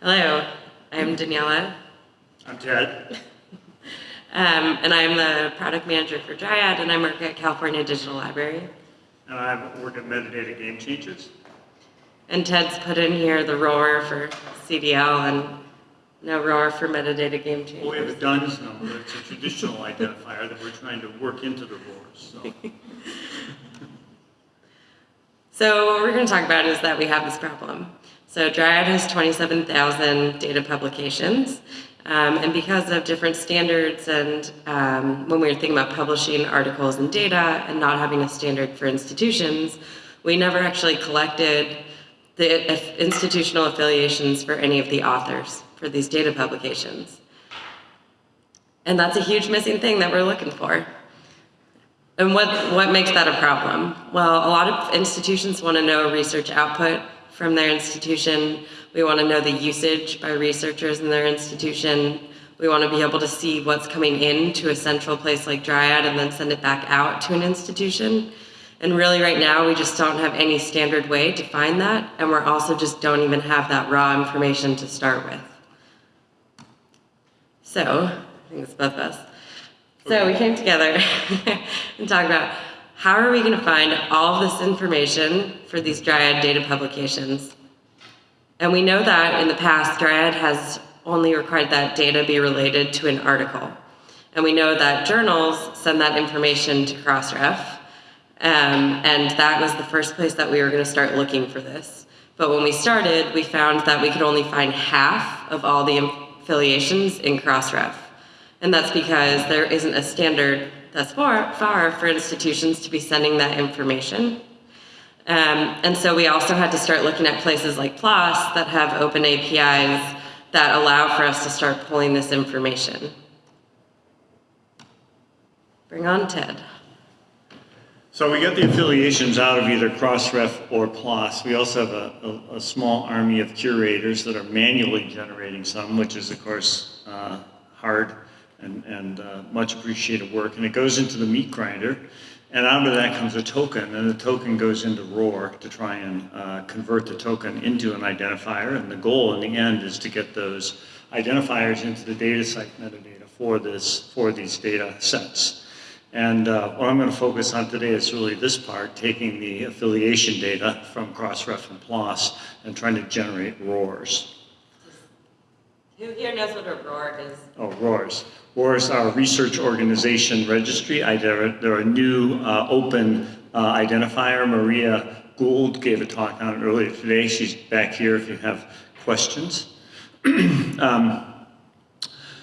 Hello, I'm Daniela, I'm Ted. um, and I'm the product manager for Dryad, and I work at California Digital Library. And I work at Metadata Game Changers. And Ted's put in here the ROR for CDL and no ROR for metadata game Well, we have a. DUNS number. It's a traditional identifier that we're trying to work into the RORs. So So what we're going to talk about is that we have this problem. So Dryad has 27,000 data publications. Um, and because of different standards and um, when we were thinking about publishing articles and data and not having a standard for institutions, we never actually collected the institutional affiliations for any of the authors for these data publications. And that's a huge missing thing that we're looking for. And what, what makes that a problem? Well, a lot of institutions want to know research output from their institution. We want to know the usage by researchers in their institution. We want to be able to see what's coming in to a central place like Dryad and then send it back out to an institution. And really right now, we just don't have any standard way to find that. And we're also just don't even have that raw information to start with. So, I think it's both of us. So we came together and talked about how are we going to find all this information for these Dryad data publications. And we know that in the past, Dryad has only required that data be related to an article. And we know that journals send that information to Crossref. Um, and that was the first place that we were going to start looking for this. But when we started, we found that we could only find half of all the affiliations in Crossref. And that's because there isn't a standard thus far, far for institutions to be sending that information. Um, and so we also had to start looking at places like PLOS that have open APIs that allow for us to start pulling this information. Bring on Ted. So we get the affiliations out of either Crossref or PLOS. We also have a, a, a small army of curators that are manually generating some, which is of course uh, hard and, and uh, much appreciated work. And it goes into the meat grinder. And out of that comes a token, and the token goes into ROR to try and uh, convert the token into an identifier. And the goal in the end is to get those identifiers into the DataCite metadata for this for these data sets. And uh, what I'm going to focus on today is really this part, taking the affiliation data from Crossref and PLOS and trying to generate RORs. Who here knows what a ROR is? Oh, RORs. Are Research Organization Registry. I, they're, they're a new uh, open uh, identifier. Maria Gould gave a talk on it earlier today. She's back here if you have questions. um,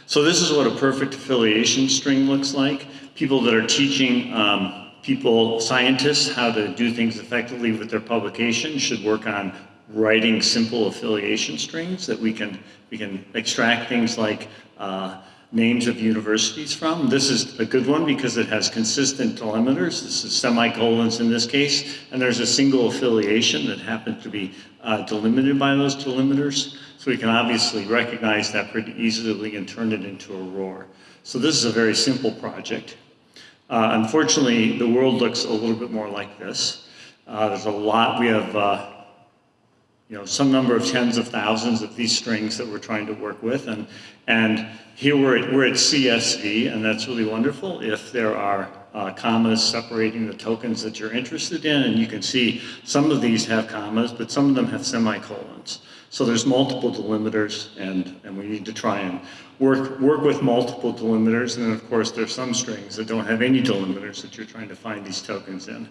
so this is what a perfect affiliation string looks like. People that are teaching um, people, scientists, how to do things effectively with their publication should work on writing simple affiliation strings that we can, we can extract things like uh, names of universities from. This is a good one because it has consistent delimiters. This is semicolons in this case, and there's a single affiliation that happens to be uh, delimited by those delimiters. So we can obviously recognize that pretty easily and turn it into a ROR. So this is a very simple project. Uh, unfortunately, the world looks a little bit more like this. Uh, there's a lot, we have uh, you know, some number of tens of thousands of these strings that we're trying to work with. And, and here we're at, we're at CSV, and that's really wonderful if there are uh, commas separating the tokens that you're interested in. And you can see some of these have commas, but some of them have semicolons. So there's multiple delimiters, and, and we need to try and work, work with multiple delimiters. And then, of course, there's some strings that don't have any delimiters that you're trying to find these tokens in.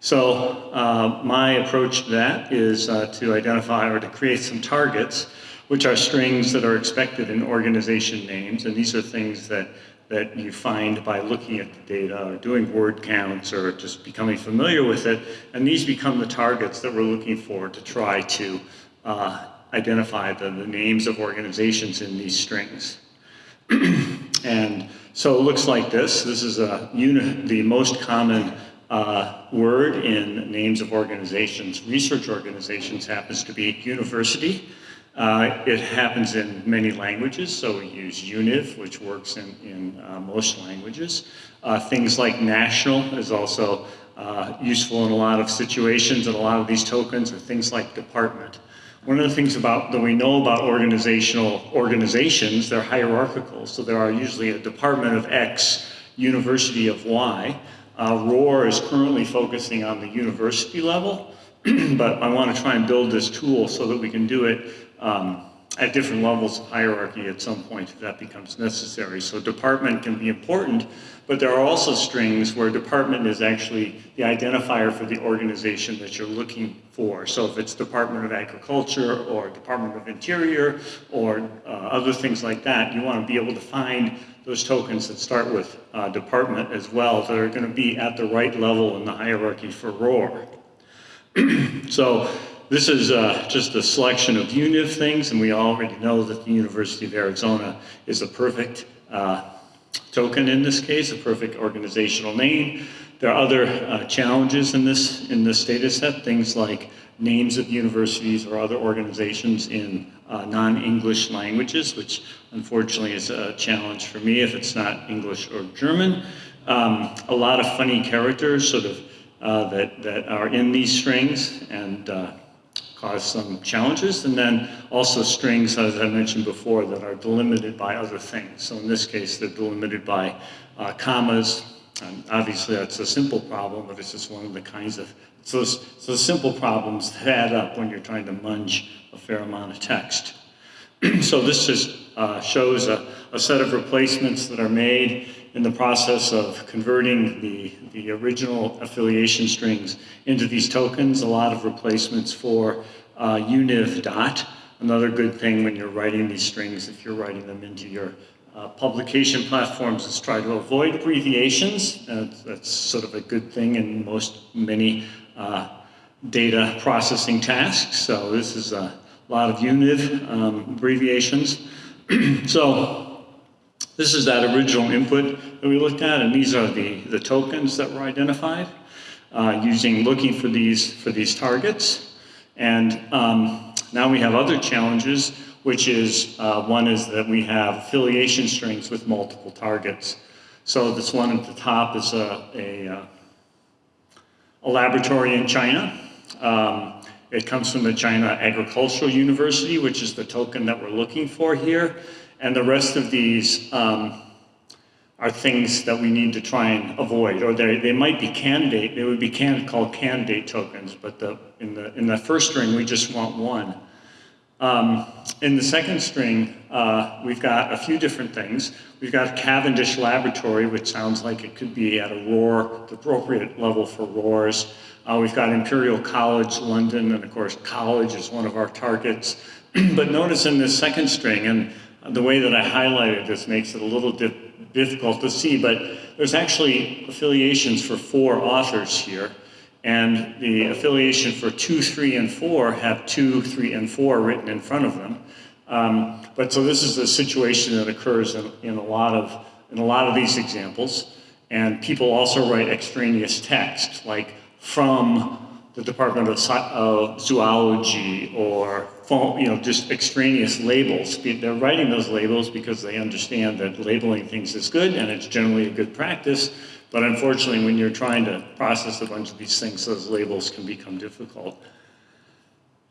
So uh, my approach to that is uh, to identify or to create some targets, which are strings that are expected in organization names. And these are things that, that you find by looking at the data or doing word counts or just becoming familiar with it. And these become the targets that we're looking for to try to uh, identify the, the names of organizations in these strings. and so it looks like this. This is a the most common uh, word in names of organizations. Research organizations happens to be university. Uh, it happens in many languages, so we use UNIV, which works in, in uh, most languages. Uh, things like national is also uh, useful in a lot of situations, and a lot of these tokens are things like department. One of the things about that we know about organizational organizations, they're hierarchical. So there are usually a department of X, university of Y. Uh, ROR is currently focusing on the university level, but I want to try and build this tool so that we can do it um, at different levels of hierarchy at some point if that becomes necessary. So department can be important, but there are also strings where department is actually the identifier for the organization that you're looking for. So if it's Department of Agriculture or Department of Interior or uh, other things like that, you want to be able to find those tokens that start with uh, department as well that are going to be at the right level in the hierarchy for ROR. so this is uh, just a selection of UNIV things, and we already know that the University of Arizona is a perfect uh, token in this case, a perfect organizational name. There are other uh, challenges in this, in this data set, things like names of universities or other organizations in uh, non-English languages, which unfortunately is a challenge for me if it's not English or German. Um, a lot of funny characters sort of uh, that, that are in these strings and uh, cause some challenges. And then also strings, as I mentioned before, that are delimited by other things. So in this case, they're delimited by uh, commas. And obviously, that's a simple problem, but it's just one of the kinds of so, so simple problems that add up when you're trying to munge a fair amount of text. so this just uh, shows a, a set of replacements that are made in the process of converting the, the original affiliation strings into these tokens, a lot of replacements for uh, univ dot. Another good thing when you're writing these strings, if you're writing them into your uh, publication platforms, is try to avoid abbreviations. Uh, that's sort of a good thing in most, many uh, data processing tasks. So this is a lot of univ um, abbreviations. so this is that original input that we looked at, and these are the, the tokens that were identified uh, using looking for these, for these targets. And um, now we have other challenges, which is uh, one is that we have affiliation strings with multiple targets. So this one at the top is a, a, uh, a laboratory in China. Um, it comes from the China Agricultural University, which is the token that we're looking for here. And the rest of these um, are things that we need to try and avoid, or they, they might be candidate, they would be can, called candidate tokens, but the, in, the, in the first string, we just want one. Um, in the second string, uh, we've got a few different things. We've got Cavendish Laboratory, which sounds like it could be at a ROR, the appropriate level for RORs. Uh, we've got Imperial College London, and of course, college is one of our targets. but notice in this second string, and the way that I highlighted this makes it a little difficult to see, but there's actually affiliations for four authors here. And the affiliation for two, three, and four have two, three, and four written in front of them. Um, but so this is a situation that occurs in, in, a lot of, in a lot of these examples. And people also write extraneous text, like from the Department of Zoology or you know, just extraneous labels. They're writing those labels because they understand that labeling things is good and it's generally a good practice. But unfortunately, when you're trying to process a bunch of these things, those labels can become difficult.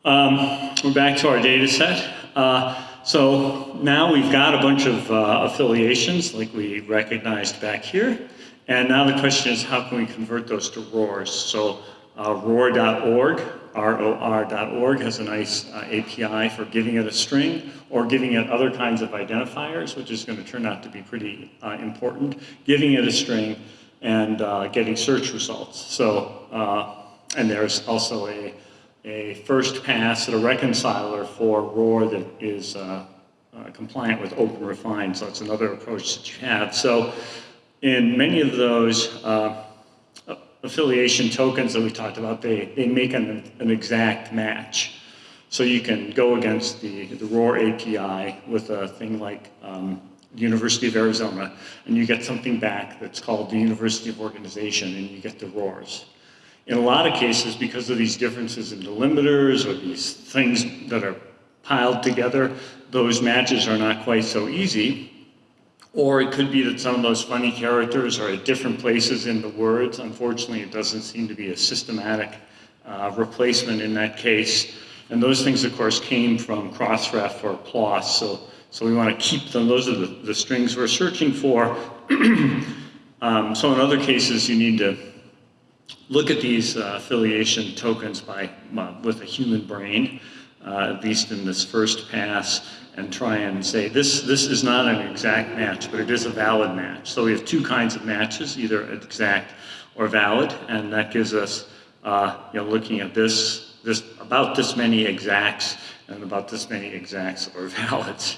Um, we're back to our data set. Uh, so now we've got a bunch of uh, affiliations like we recognized back here. And now the question is, how can we convert those to RORs? So uh, ror.org, R-O-R.org has a nice uh, API for giving it a string or giving it other kinds of identifiers, which is going to turn out to be pretty uh, important, giving it a string and uh, getting search results. So, uh, and there's also a, a first pass at a reconciler for ROR that is uh, compliant with OpenRefine, so it's another approach that you have. So in many of those, affiliation tokens that we talked about, they, they make an, an exact match. So you can go against the, the ROR API with a thing like um, University of Arizona, and you get something back that's called the University of Organization, and you get the RORs. In a lot of cases, because of these differences in delimiters or these things that are piled together, those matches are not quite so easy. Or it could be that some of those funny characters are at different places in the words. Unfortunately, it doesn't seem to be a systematic uh, replacement in that case. And those things, of course, came from Crossref or PLOS, so, so we want to keep them. Those are the, the strings we're searching for. um, so in other cases, you need to look at these uh, affiliation tokens by, uh, with a human brain, uh, at least in this first pass, and try and say, this, this is not an exact match, but it is a valid match. So we have two kinds of matches, either exact or valid, and that gives us, uh, you know, looking at this, this, about this many exacts and about this many exacts or valids.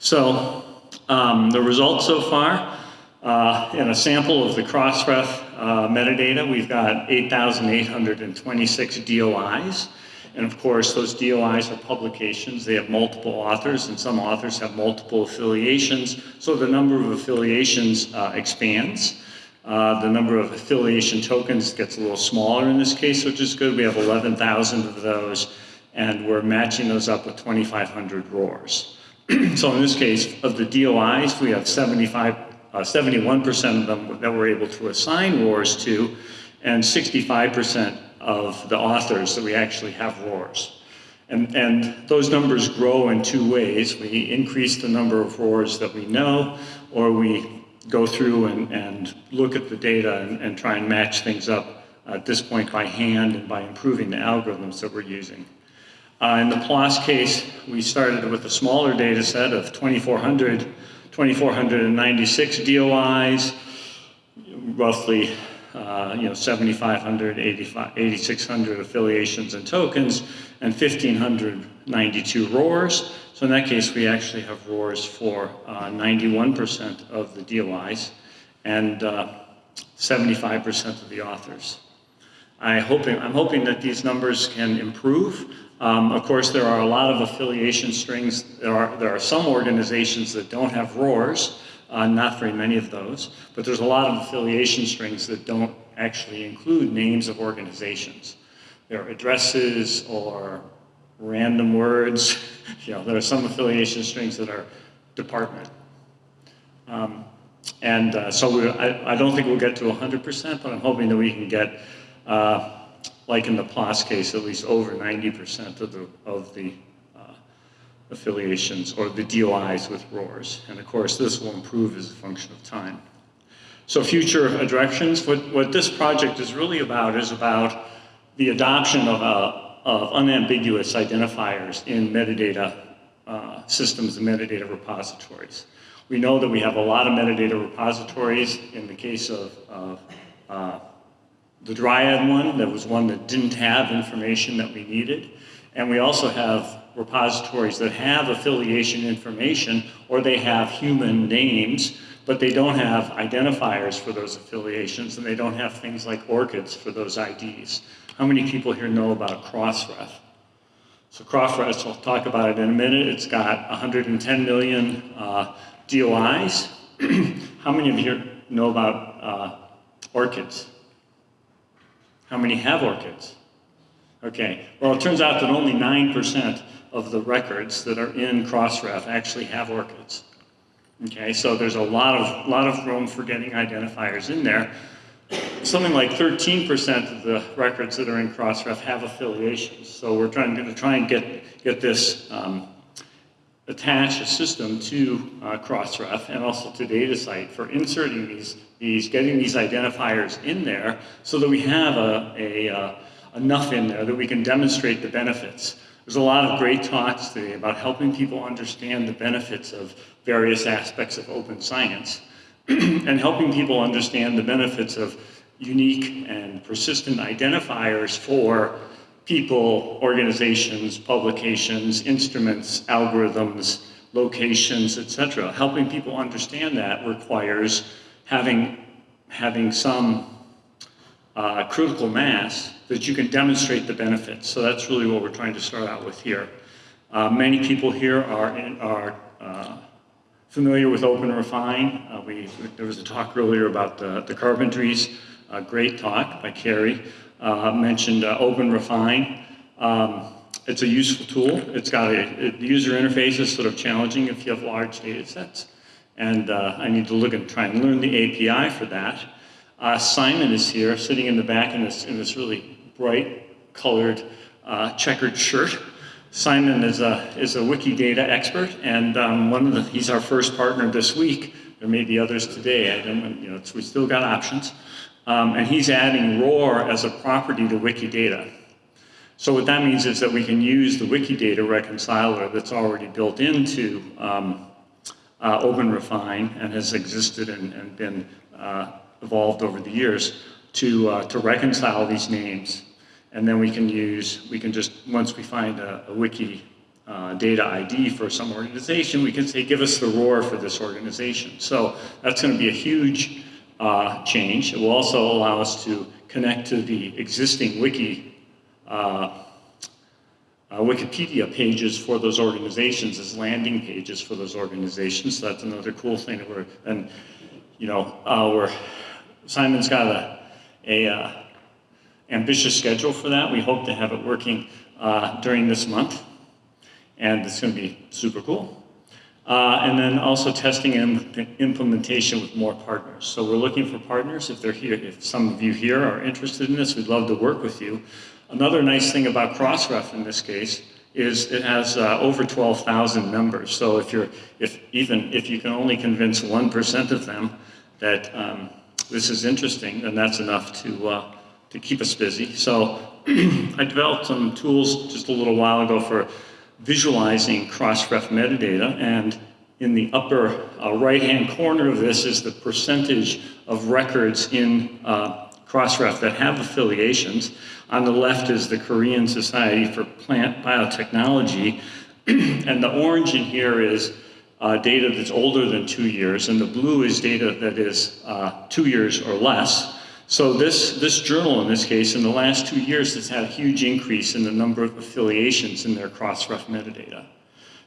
So um, the results so far, uh, in a sample of the Crossref uh, metadata, we've got 8,826 DOIs. And of course, those DOIs are publications. They have multiple authors, and some authors have multiple affiliations. So the number of affiliations uh, expands. Uh, the number of affiliation tokens gets a little smaller in this case, which is good. We have 11,000 of those, and we're matching those up with 2,500 RORs. So in this case, of the DOIs, we have 75, 71% uh, of them that we're able to assign RORs to, and 65% of the authors that we actually have RORs. And, and those numbers grow in two ways. We increase the number of RORs that we know, or we go through and, and look at the data and, and try and match things up at this point by hand and by improving the algorithms that we're using. Uh, in the PLOS case, we started with a smaller data set of 2,400, 2,496 DOIs, roughly uh, you know, 7,500, 8,600 affiliations and tokens, and 1,592 RORs. So in that case, we actually have RORs for 91% uh, of the DOIs and 75% uh, of the authors. I I'm hoping that these numbers can improve. Um, of course, there are a lot of affiliation strings. There are, there are some organizations that don't have RORs, uh, not very many of those, but there's a lot of affiliation strings that don't actually include names of organizations. There are addresses or random words. you know, there are some affiliation strings that are department. Um, and uh, so we, I, I, don't think we'll get to 100%, but I'm hoping that we can get, uh, like in the PLOS case, at least over 90% of the, of the affiliations or the DOIs with RORs. And of course, this will improve as a function of time. So future directions, what, what this project is really about is about the adoption of, uh, of unambiguous identifiers in metadata uh, systems and metadata repositories. We know that we have a lot of metadata repositories. In the case of, of uh, the Dryad one, that was one that didn't have information that we needed. And we also have repositories that have affiliation information or they have human names, but they don't have identifiers for those affiliations and they don't have things like ORCIDs for those IDs. How many people here know about Crossref? So Crossref, I'll talk about it in a minute. It's got 110 million uh, DOIs. How many of you know about uh, ORCIDs? How many have ORCIDs? Okay, well it turns out that only 9% of the records that are in Crossref actually have ORCIDs. Okay, so there's a lot of, lot of room for getting identifiers in there. Something like 13% of the records that are in Crossref have affiliations. So we're trying to try and get, get this um, attach a system to uh, Crossref and also to DataCite for inserting these, these, getting these identifiers in there so that we have a, a uh, enough in there that we can demonstrate the benefits. There's a lot of great talks today about helping people understand the benefits of various aspects of open science and helping people understand the benefits of unique and persistent identifiers for people, organizations, publications, instruments, algorithms, locations, etc. Helping people understand that requires having, having some uh, critical mass that you can demonstrate the benefits. So that's really what we're trying to start out with here. Uh, many people here are, in, are uh, familiar with OpenRefine. Uh, we, there was a talk earlier about the, the carpentries, a great talk by Carrie, uh, mentioned uh, OpenRefine. Um, it's a useful tool. It's got a, user interface is sort of challenging if you have large data sets. And uh, I need to look and try and learn the API for that. Uh, Simon is here, sitting in the back in this, in this really bright colored uh, checkered shirt. Simon is a, is a Wikidata expert, and um, one of the, he's our first partner this week. There may be others today, I don't, you know, we still got options. Um, and he's adding ROR as a property to Wikidata. So what that means is that we can use the Wikidata reconciler that's already built into um, uh, OpenRefine and has existed and, and been uh, evolved over the years to, uh, to reconcile these names. And then we can use, we can just, once we find a, a wiki uh, data ID for some organization, we can say, give us the ROR for this organization. So that's going to be a huge uh, change. It will also allow us to connect to the existing wiki uh, uh, Wikipedia pages for those organizations as landing pages for those organizations. So that's another cool thing that we're, and you know, uh, we're, Simon's got a, a uh, ambitious schedule for that. We hope to have it working uh, during this month, and it's going to be super cool. Uh, and then also testing and implementation with more partners. So we're looking for partners. If they're here, if some of you here are interested in this, we'd love to work with you. Another nice thing about Crossref in this case is it has uh, over 12,000 members. So if you're, if even if you can only convince 1% of them that um, this is interesting, then that's enough to, uh, to keep us busy. So I developed some tools just a little while ago for visualizing Crossref metadata and in the upper uh, right-hand corner of this is the percentage of records in uh, Crossref that have affiliations. On the left is the Korean Society for Plant Biotechnology, and the orange in here is uh, data that's older than two years, and the blue is data that is uh, two years or less. So this, this journal, in this case, in the last two years, has had a huge increase in the number of affiliations in their Crossref metadata.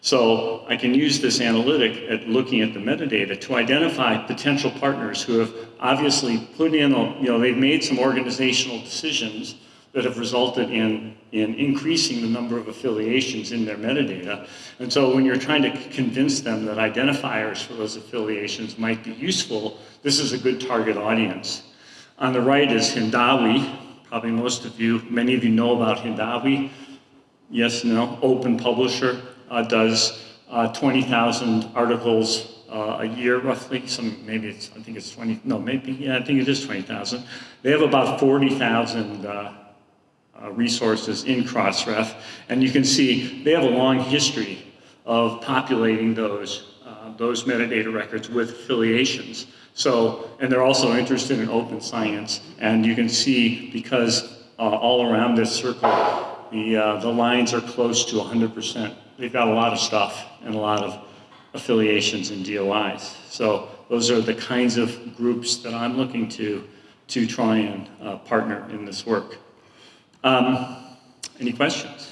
So I can use this analytic at looking at the metadata to identify potential partners who have obviously put in, a, you know, they've made some organizational decisions that have resulted in, in increasing the number of affiliations in their metadata. And so when you're trying to convince them that identifiers for those affiliations might be useful, this is a good target audience. On the right is Hindawi. Probably most of you, many of you know about Hindawi. Yes, no, open publisher uh, does uh, 20,000 articles uh, a year roughly. Some maybe it's I think it's 20. No, maybe yeah, I think it is 20,000. They have about 40,000 uh, uh, resources in Crossref, and you can see they have a long history of populating those uh, those metadata records with affiliations. So, and they're also interested in open science, and you can see because all around this circle, the the lines are close to 100 percent they've got a lot of stuff and a lot of affiliations and DOIs. So those are the kinds of groups that I'm looking to to try and uh, partner in this work. Um, any questions?